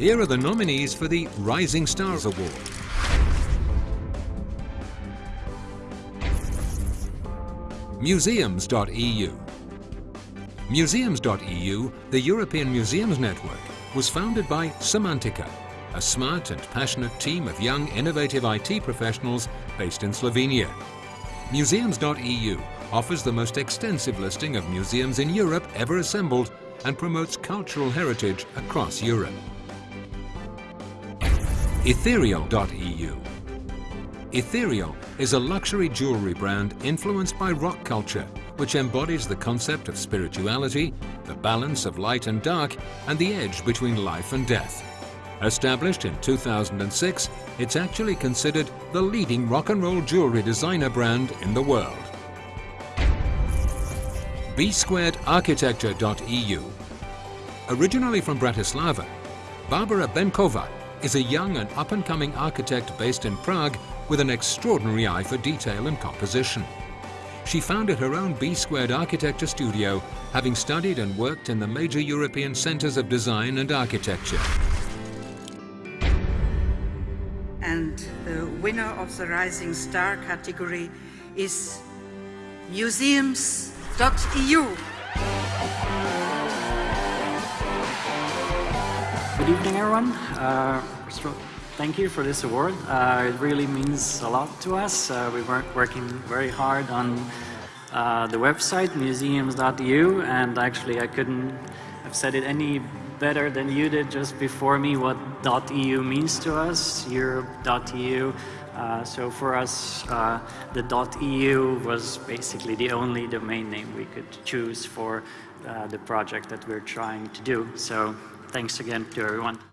Here are the nominees for the Rising Stars Award. Museums.eu Museums.eu, the European Museums Network, was founded by Semantika, a smart and passionate team of young, innovative IT professionals based in Slovenia. Museums.eu offers the most extensive listing of museums in Europe ever assembled and promotes cultural heritage across Europe. Ethereal.eu Ethereal is a luxury jewelry brand influenced by rock culture, which embodies the concept of spirituality, the balance of light and dark, and the edge between life and death. Established in 2006, it's actually considered the leading rock and roll jewelry designer brand in the world. B-squared-architecture.eu Originally from Bratislava, Barbara Benkova is a young and up-and-coming architect based in Prague with an extraordinary eye for detail and composition. She founded her own B-Squared Architecture Studio, having studied and worked in the major European centers of design and architecture. And the winner of the Rising Star category is Museums.eu. Good evening, everyone. Uh, thank you for this award. Uh, it really means a lot to us. Uh, we were working very hard on uh, the website, museums.eu, and actually I couldn't have said it any better than you did just before me what .eu means to us, Europe.eu. Uh, so for us, uh, the .eu was basically the only domain name we could choose for uh, the project that we're trying to do. So thanks again to everyone.